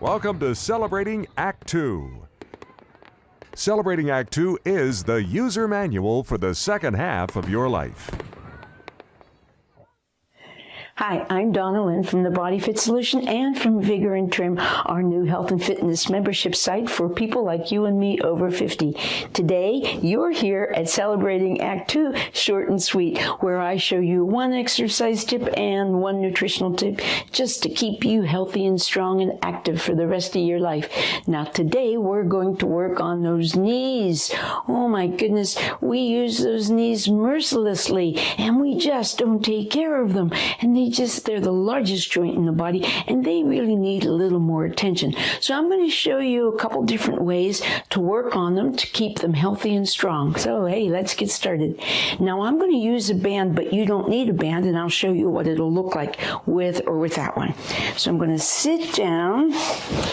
Welcome to Celebrating Act Two. Celebrating Act Two is the user manual for the second half of your life. Hi, I'm Donna Lynn from the Body Fit Solution and from Vigor and Trim, our new health and fitness membership site for people like you and me over 50. Today, you're here at Celebrating Act 2 Short and Sweet, where I show you one exercise tip and one nutritional tip just to keep you healthy and strong and active for the rest of your life. Now, today, we're going to work on those knees. Oh my goodness, we use those knees mercilessly and we just don't take care of them. And they just, they're the largest joint in the body and they really need a little more attention. So I'm going to show you a couple different ways to work on them to keep them healthy and strong. So hey, let's get started. Now I'm going to use a band, but you don't need a band and I'll show you what it'll look like with or without one. So I'm going to sit down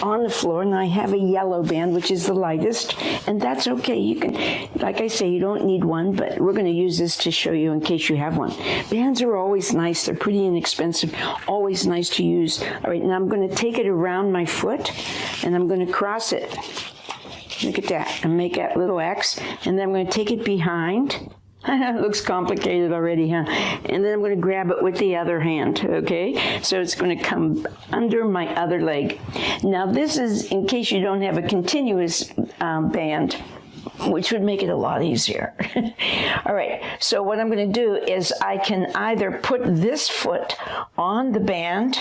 on the floor and I have a yellow band, which is the lightest, and that's okay. You can, like I say, you don't need one, but we're going to use this to show you in case you have one. Bands are always nice. They're pretty inexpensive expensive, always nice to use. All right, now I'm going to take it around my foot and I'm going to cross it. Look at that, and make that little X, and then I'm going to take it behind. it looks complicated already, huh? And then I'm going to grab it with the other hand, okay? So it's going to come under my other leg. Now this is in case you don't have a continuous um, band which would make it a lot easier. All right, so what I'm going to do is I can either put this foot on the band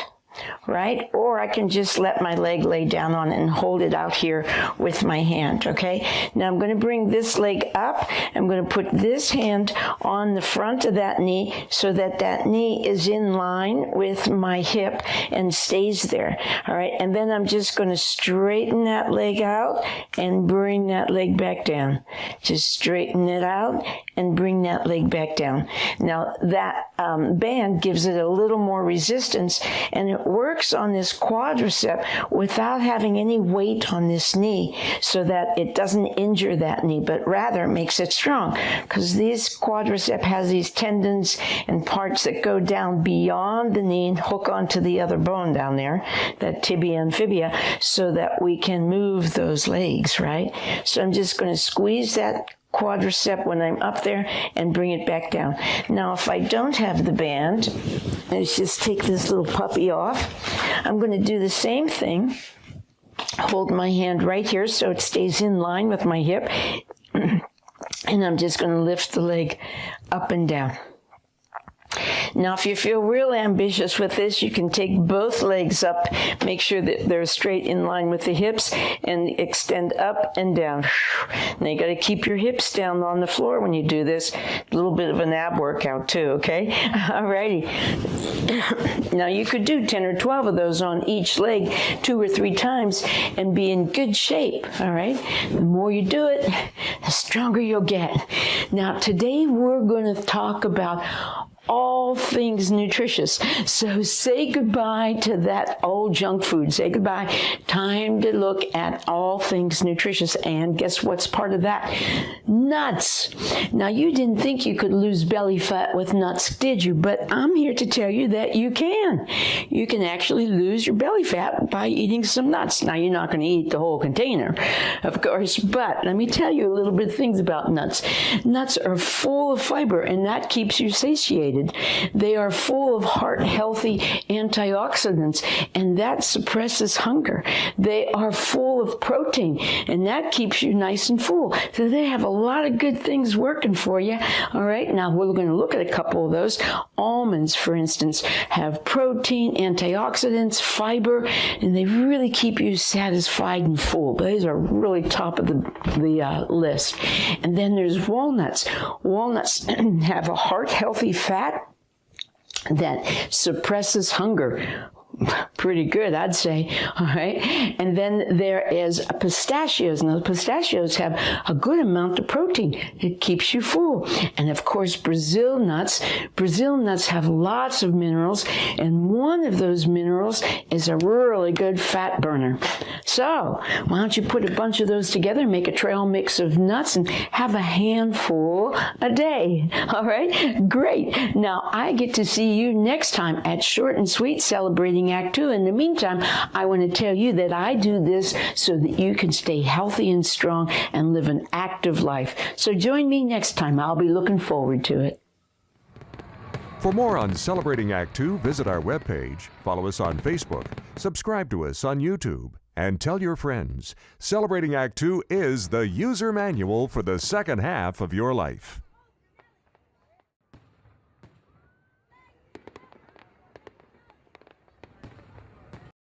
right? Or I can just let my leg lay down on it and hold it out here with my hand, okay? Now I'm going to bring this leg up. I'm going to put this hand on the front of that knee so that that knee is in line with my hip and stays there, all right? And then I'm just going to straighten that leg out and bring that leg back down. Just straighten it out and bring that leg back down. Now that um, band gives it a little more resistance and works on this quadricep without having any weight on this knee so that it doesn't injure that knee, but rather makes it strong because this quadricep has these tendons and parts that go down beyond the knee and hook onto the other bone down there, that tibia and fibia, so that we can move those legs, right? So I'm just going to squeeze that quadricep when I'm up there and bring it back down. Now, if I don't have the band, let's just take this little puppy off. I'm going to do the same thing. Hold my hand right here so it stays in line with my hip. and I'm just going to lift the leg up and down. Now, if you feel real ambitious with this, you can take both legs up, make sure that they're straight in line with the hips, and extend up and down. Now, you got to keep your hips down on the floor when you do this. A little bit of an ab workout, too, okay? Alrighty. now, you could do 10 or 12 of those on each leg two or three times and be in good shape, all right? The more you do it, the stronger you'll get. Now, today we're going to talk about all things nutritious. So say goodbye to that old junk food. Say goodbye. Time to look at all things nutritious. And guess what's part of that? Nuts. Now, you didn't think you could lose belly fat with nuts, did you? But I'm here to tell you that you can. You can actually lose your belly fat by eating some nuts. Now, you're not going to eat the whole container, of course, but let me tell you a little bit of things about nuts. Nuts are full of fiber, and that keeps you satiated. They are full of heart healthy antioxidants, and that suppresses hunger. They are full of protein, and that keeps you nice and full. So they have a lot of good things working for you. All right, now we're going to look at a couple of those. Almonds, for instance, have protein, antioxidants, fiber, and they really keep you satisfied and full. Those are really top of the, the uh, list. And then there's walnuts. Walnuts have a heart healthy fat that suppresses hunger pretty good, I'd say. All right. And then there is pistachios. Now, pistachios have a good amount of protein. It keeps you full. And of course, Brazil nuts. Brazil nuts have lots of minerals. And one of those minerals is a really good fat burner. So why don't you put a bunch of those together, make a trail mix of nuts and have a handful a day. All right. Great. Now I get to see you next time at Short and Sweet celebrating Act Two. In the meantime, I want to tell you that I do this so that you can stay healthy and strong and live an active life. So join me next time. I'll be looking forward to it. For more on Celebrating Act Two, visit our webpage, follow us on Facebook, subscribe to us on YouTube, and tell your friends. Celebrating Act Two is the user manual for the second half of your life.